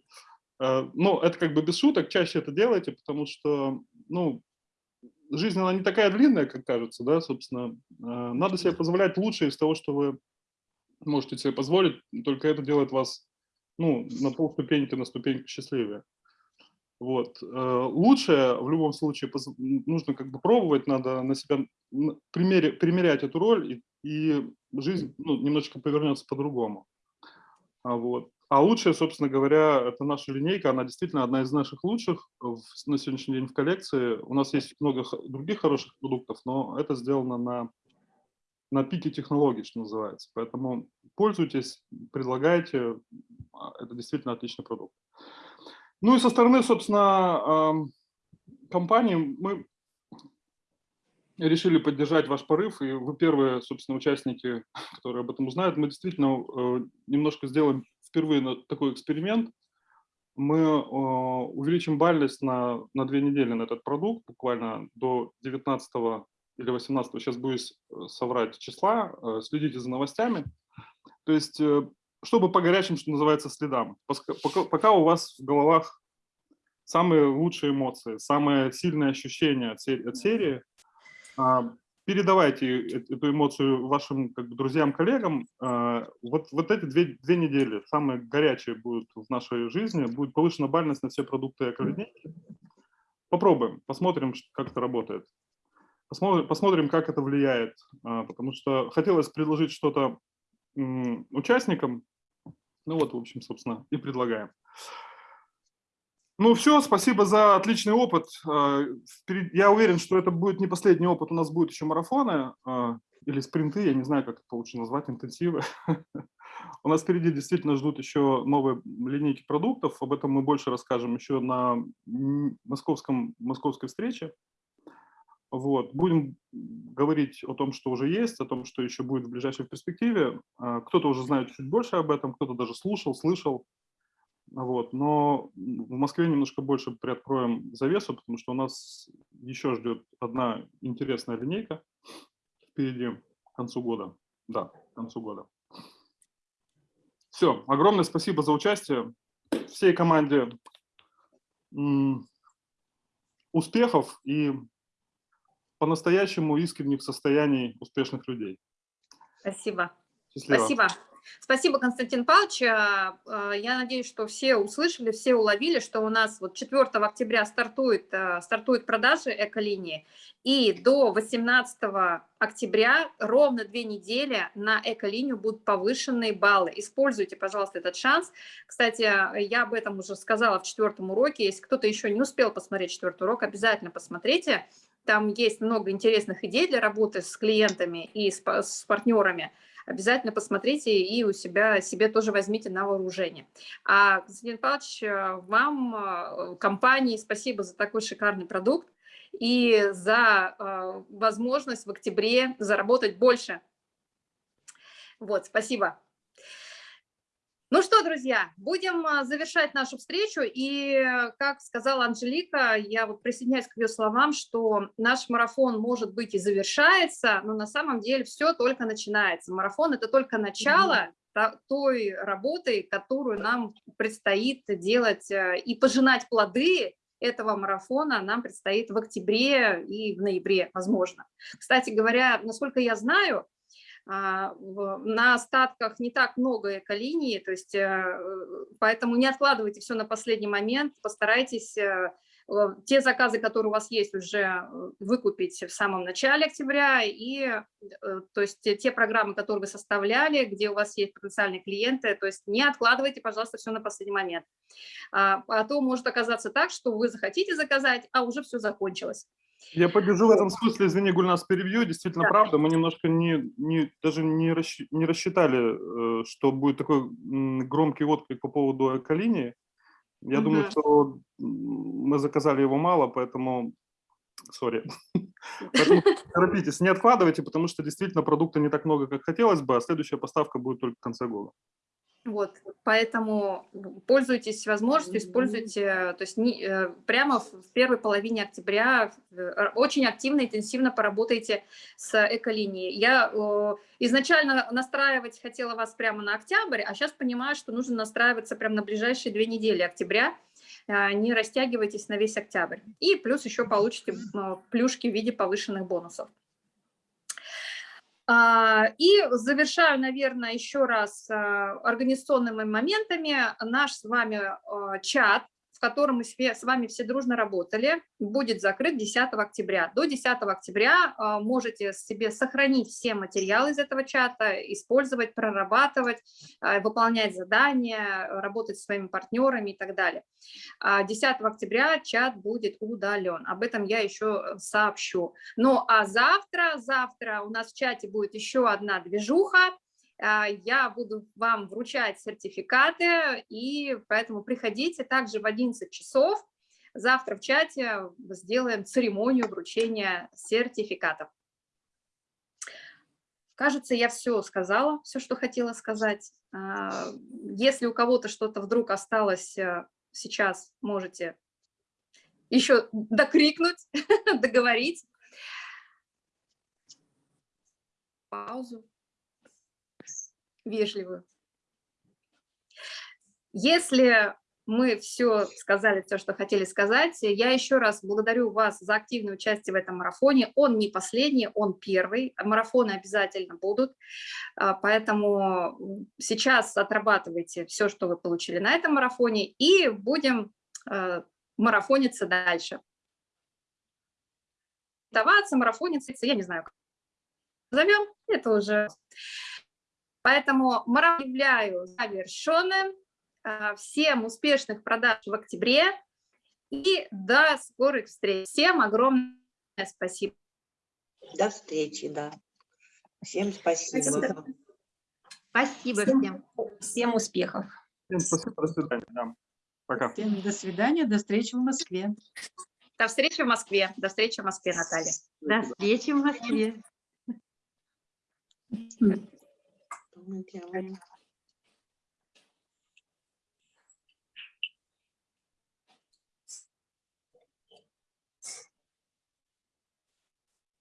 Э, Ну, это как бы без шуток, чаще это делайте, потому что, ну, жизнь, она не такая длинная, как кажется, да, собственно. Э, Надо себе позволять лучшее из того, что вы можете себе позволить, только это делает вас, ну, на полступеньки, на ступеньку счастливее. Вот. Э, Лучшее в любом случае нужно как бы пробовать, надо на себя примере- примерять эту роль, и, и жизнь ну, немножечко повернется по-другому. А, вот. А лучшее, собственно говоря, это наша линейка, она действительно одна из наших лучших в- на сегодняшний день в коллекции. У нас есть много других хороших продуктов, но это сделано на, на пике технологий, что называется. Поэтому пользуйтесь, предлагайте. А, Это действительно отличный продукт. Ну и со стороны, собственно, компании мы решили поддержать ваш порыв, и вы первые, собственно, участники, которые об этом узнают. Мы действительно э, немножко сделаем впервые такой эксперимент. Мы э, увеличим бальность на, на две недели на этот продукт, буквально до 19 или 18, сейчас боюсь э, соврать числа, следите за новостями. То есть, чтобы по горячим, что называется, следам. Пока, пока у вас в головах самые лучшие эмоции, самые сильные ощущения от серии, от серии а, передавайте эту эмоцию вашим как бы, друзьям, коллегам. А, вот, вот эти две, две недели, самые горячие будут в нашей жизни, будет повышена бальность на все продукты эколинейки. Попробуем, посмотрим, как это работает. Посмотрим, посмотрим, как это влияет, а, потому что хотелось предложить что-то участникам. Ну вот, в общем, собственно, и предлагаем. Ну все, спасибо за отличный опыт. А, я уверен, что это будет не последний опыт, у нас будут еще марафоны а, или спринты, я не знаю, как это лучше назвать, интенсивы. У нас впереди действительно ждут еще новые линейки продуктов, об этом мы больше расскажем еще на московском, московской встрече. Вот. Будем говорить о том, что уже есть, о том, что еще будет в ближайшей перспективе. А, кто-то уже знает чуть больше об этом, кто-то даже слушал, слышал. Вот. Но в Москве немножко больше приоткроем завесу, потому что у нас еще ждет одна интересная линейка впереди к концу года. Да, к концу года. Все, огромное спасибо за участие. Всей команде успехов и по-настоящему искренних состояний успешных людей. Спасибо. Счастливо. Спасибо. Спасибо, Константин Павлович. А, а, я надеюсь, что все услышали, все уловили, что у нас вот 4 октября стартует, а, стартует продажи эколинии, и до 18 октября ровно две недели на эколинию будут повышенные баллы. Используйте, пожалуйста, этот шанс. Кстати, я об этом уже сказала в четвертом уроке. Если кто-то еще не успел посмотреть четвертый урок, обязательно посмотрите. Там есть много интересных идей для работы с клиентами и с, с партнерами обязательно посмотрите и у себя себе тоже возьмите на вооружение. А, Константин Павлович, э, вам, э, компании, спасибо за такой шикарный продукт и за э, возможность в октябре заработать больше. Вот, спасибо. Ну что, друзья, будем а, завершать нашу встречу. И, как сказала Анжелика, я вот присоединяюсь к ее словам, что наш марафон, может быть, и завершается, но на самом деле все только начинается. Марафон – это только начало той работы, которую нам предстоит делать э, и пожинать плоды этого марафона нам предстоит в октябре и в ноябре, возможно. Кстати говоря, насколько я знаю, на остатках не так много эколиний, то есть э, поэтому не откладывайте все на последний момент, постарайтесь э, те заказы, которые у вас есть, уже э, выкупить в самом начале октября, и то есть те программы, которые вы составляли, где у вас есть потенциальные клиенты, то есть не откладывайте, пожалуйста, все на последний момент. А, а то может оказаться так, что вы захотите заказать, а уже все закончилось. Я поддержу в этом смысле, извини, Гульнас, перебью, действительно да. правда, мы немножко не, не, даже не, расщ, не рассчитали, э, что будет такой громкий отклик по поводу эколинии. Я угу. думаю, что мы заказали его мало, поэтому, сори, поэтому торопитесь, не откладывайте, потому что действительно продукта не так много, как хотелось бы, а следующая поставка будет только в конце года. Вот, поэтому пользуйтесь возможностью, используйте, то есть не, э, прямо в первой половине октября э, очень активно, интенсивно поработайте с эколинией. Я изначально настраивать хотела вас прямо на октябрь, а сейчас понимаю, что нужно настраиваться прямо на ближайшие две недели октября, а, не растягивайтесь на весь октябрь. И плюс еще получите плюшки в виде повышенных бонусов. А, и завершаю, наверное, еще раз а, организационными моментами. Наш с вами а, чат, в котором мы с вами все дружно работали, будет закрыт 10 октября. До 10 октября а, можете себе сохранить все материалы из этого чата, использовать, прорабатывать, а, выполнять задания, работать с своими партнерами и так далее. 10 а, октября чат будет удален. Об этом я еще сообщу. Ну а завтра, завтра у нас в чате будет еще одна движуха, я буду вам вручать сертификаты, и поэтому приходите также в 11 часов. Завтра в чате сделаем церемонию вручения сертификатов. Кажется, я все сказала, все, что хотела сказать. А, если у кого-то что-то вдруг осталось э, сейчас, можете еще докрикнуть, договорить. Паузу вежливую. Если мы все сказали, все, что хотели сказать, я еще раз благодарю вас за активное участие в этом марафоне. Он не последний, он первый. Марафоны обязательно будут, а, поэтому сейчас отрабатывайте все, что вы получили на этом марафоне, и будем а, марафониться дальше. Даваться, марафониться, я не знаю, как назовем, это уже Поэтому марафон объявляю завершенным. А, всем успешных продаж в октябре и до скорых встреч. Всем огромное спасибо. До встречи, да. Всем спасибо. Спасибо, спасибо Всем, всем. всем успехов. Всем спасибо, до свидания. Да. Пока. Всем до свидания, до встречи в Москве. До встречи в Москве. До встречи в Москве, Наталья. До встречи в Москве. Мы делаем.